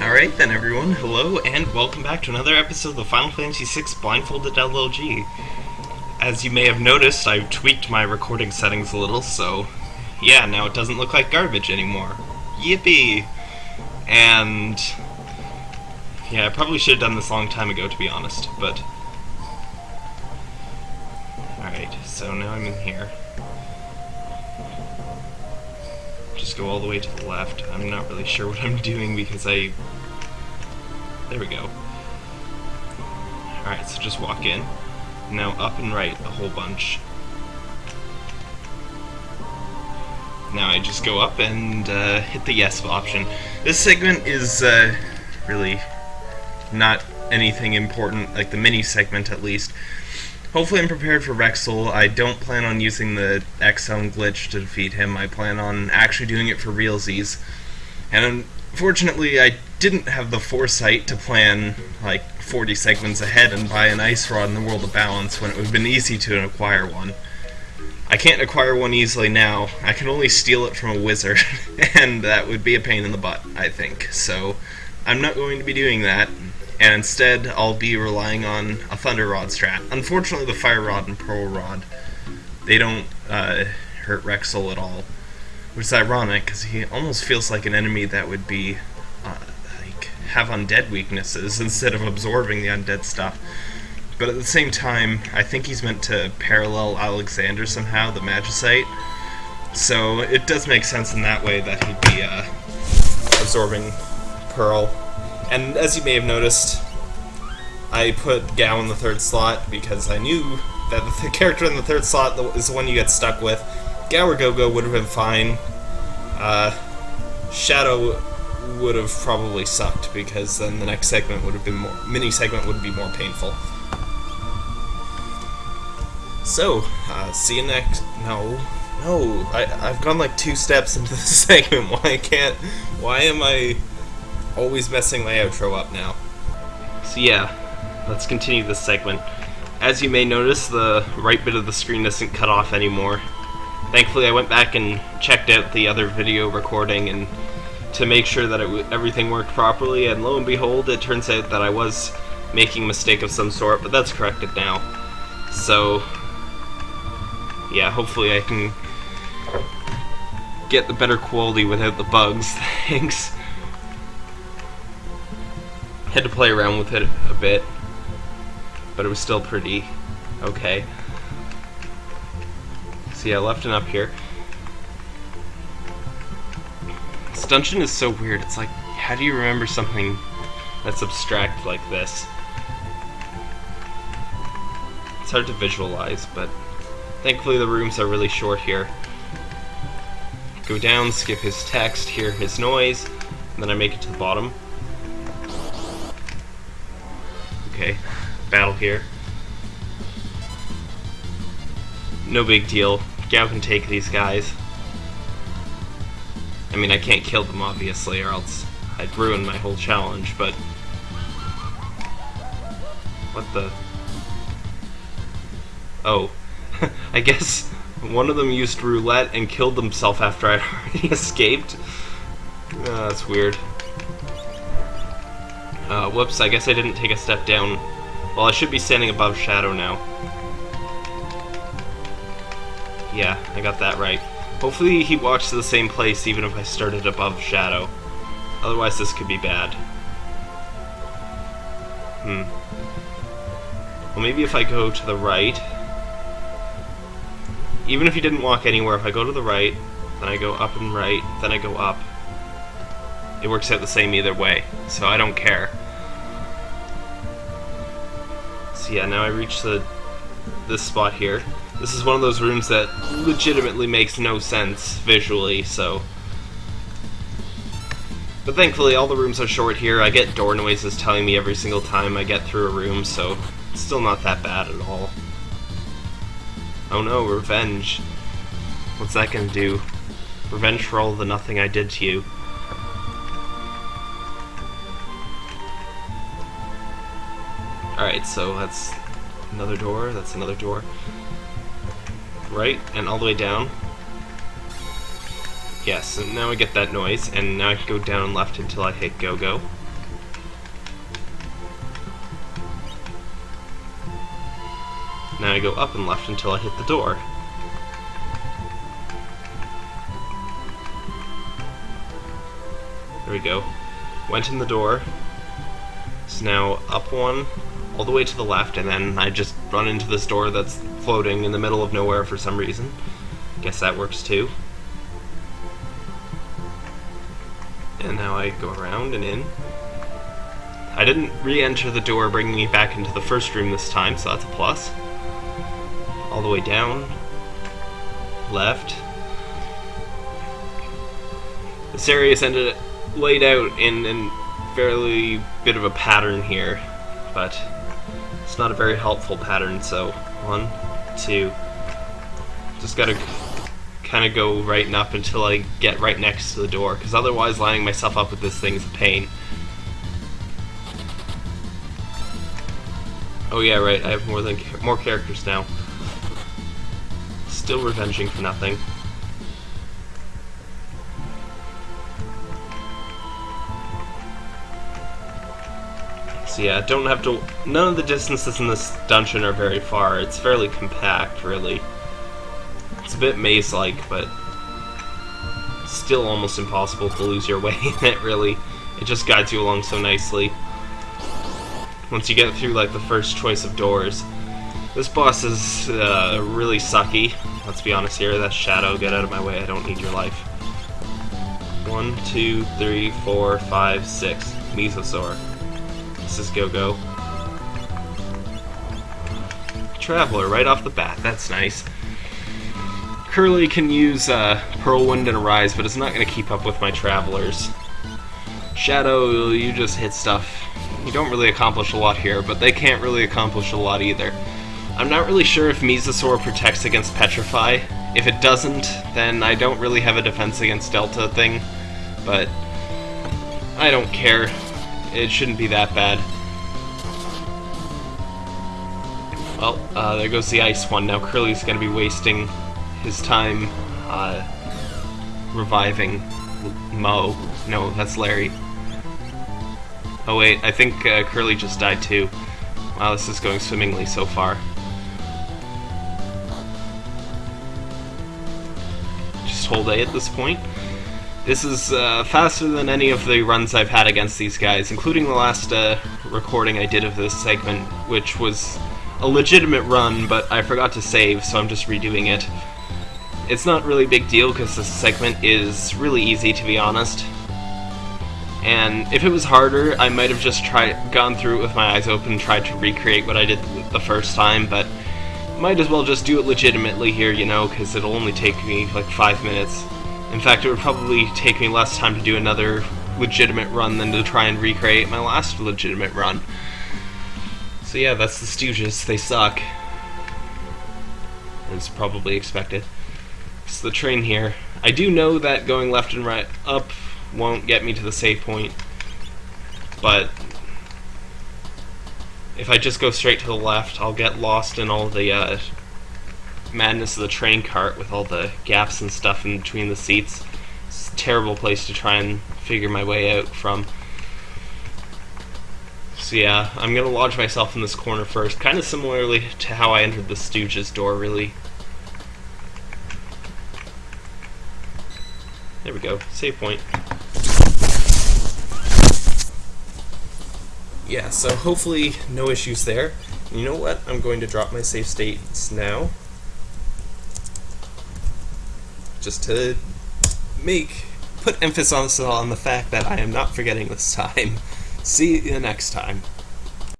Alright then everyone, hello and welcome back to another episode of the Final Fantasy VI Blindfolded LLG. As you may have noticed, I've tweaked my recording settings a little, so yeah, now it doesn't look like garbage anymore. Yippee! And yeah, I probably should have done this a long time ago to be honest, but Alright, so now I'm in here. Just go all the way to the left. I'm not really sure what I'm doing because I... There we go. Alright, so just walk in. Now up and right a whole bunch. Now I just go up and uh, hit the yes option. This segment is uh, really not anything important, like the mini segment at least. Hopefully I'm prepared for Wrexsoul. I don't plan on using the X-Zone glitch to defeat him. I plan on actually doing it for realsies. And unfortunately, I didn't have the foresight to plan like 40 segments ahead and buy an Ice Rod in the World of Balance when it would have been easy to acquire one. I can't acquire one easily now. I can only steal it from a wizard, and that would be a pain in the butt, I think. So, I'm not going to be doing that and instead I'll be relying on a Thunder Rod strat. Unfortunately, the Fire Rod and Pearl Rod, they don't uh, hurt Wrexsoul at all, which is ironic because he almost feels like an enemy that would be uh, like have undead weaknesses instead of absorbing the undead stuff. But at the same time, I think he's meant to parallel Alexander somehow, the Magicite. So it does make sense in that way that he'd be uh, absorbing Pearl and as you may have noticed, I put Gau in the third slot because I knew that the character in the third slot is the one you get stuck with. Gau or Gogo would have been fine. Uh, Shadow would have probably sucked because then the next segment would have been more mini segment would be more painful. So, uh, see you next. No, no, I I've gone like two steps into this segment. Why can't? Why am I? Always messing my outro up now. So yeah, let's continue this segment. As you may notice, the right bit of the screen isn't cut off anymore. Thankfully, I went back and checked out the other video recording and to make sure that everything worked properly, and lo and behold, it turns out that I was making a mistake of some sort, but that's corrected now. So, yeah, hopefully I can get the better quality without the bugs. Thanks. Had to play around with it a bit, but it was still pretty okay. So yeah, left and up here. This dungeon is so weird. It's like, how do you remember something that's abstract like this? It's hard to visualize, but thankfully the rooms are really short here. Go down, skip his text, hear his noise, and then I make it to the bottom. Okay, battle here. No big deal. Gau can take these guys. I mean, I can't kill them, obviously, or else I'd ruin my whole challenge, but... What the... Oh. I guess one of them used roulette and killed himself after I'd already escaped. Uh, that's weird. Uh, whoops, I guess I didn't take a step down. Well, I should be standing above Shadow now. Yeah, I got that right. Hopefully he walks to the same place even if I started above Shadow. Otherwise this could be bad. Hmm. Well, maybe if I go to the right... Even if he didn't walk anywhere, if I go to the right, then I go up and right, then I go up, it works out the same either way, so I don't care. Yeah, now I reach the this spot here. This is one of those rooms that legitimately makes no sense visually, so... But thankfully, all the rooms are short here. I get door noises telling me every single time I get through a room, so it's still not that bad at all. Oh no, revenge. What's that gonna do? Revenge for all the nothing I did to you. Alright, so that's another door, that's another door. Right, and all the way down. Yes, and now I get that noise, and now I can go down left until I hit go-go. Now I go up and left until I hit the door. There we go. Went in the door. So now up one, all the way to the left, and then I just run into this door that's floating in the middle of nowhere for some reason. Guess that works too. And now I go around and in. I didn't re-enter the door bringing me back into the first room this time, so that's a plus. All the way down. Left. This area is ended laid out in a fairly bit of a pattern here, but it's not a very helpful pattern, so one, two. Just gotta kind of go right and up until I get right next to the door, because otherwise lining myself up with this thing is a pain. Oh yeah, right, I have more than more characters now. Still revenging for nothing. Yeah, don't have to... None of the distances in this dungeon are very far. It's fairly compact, really. It's a bit maze-like, but still almost impossible to lose your way in it, really. It just guides you along so nicely. Once you get through, like, the first choice of doors. This boss is uh, really sucky. Let's be honest here. That Shadow. Get out of my way. I don't need your life. One, two, three, four, five, six. Mesosaur. This is Go-Go. Traveler right off the bat, that's nice. Curly can use uh, Whirlwind and Rise, but it's not going to keep up with my Travelers. Shadow, you just hit stuff. You don't really accomplish a lot here, but they can't really accomplish a lot either. I'm not really sure if Mesosaur protects against Petrify. If it doesn't, then I don't really have a defense against Delta thing, but I don't care it shouldn't be that bad. Well, uh, there goes the ice one. Now Curly's gonna be wasting his time uh, reviving Moe. No, that's Larry. Oh wait, I think uh, Curly just died too. Wow, this is going swimmingly so far. Just hold A at this point. This is uh, faster than any of the runs I've had against these guys, including the last uh, recording I did of this segment, which was a legitimate run, but I forgot to save, so I'm just redoing it. It's not really a big deal because this segment is really easy, to be honest. And if it was harder, I might have just tried, gone through it with my eyes open and tried to recreate what I did the first time, but might as well just do it legitimately here, you know, because it'll only take me like five minutes. In fact, it would probably take me less time to do another legitimate run than to try and recreate my last legitimate run. So yeah, that's the Stooges. They suck. As probably expected. It's the train here. I do know that going left and right up won't get me to the save point, but if I just go straight to the left, I'll get lost in all the uh, madness of the train cart with all the gaps and stuff in between the seats. It's a terrible place to try and figure my way out from. So yeah, I'm gonna lodge myself in this corner first, kind of similarly to how I entered the Stooges door, really. There we go, save point. Yeah, so hopefully no issues there. You know what? I'm going to drop my save states now just to make put emphasis on the fact that I am not forgetting this time. See you next time.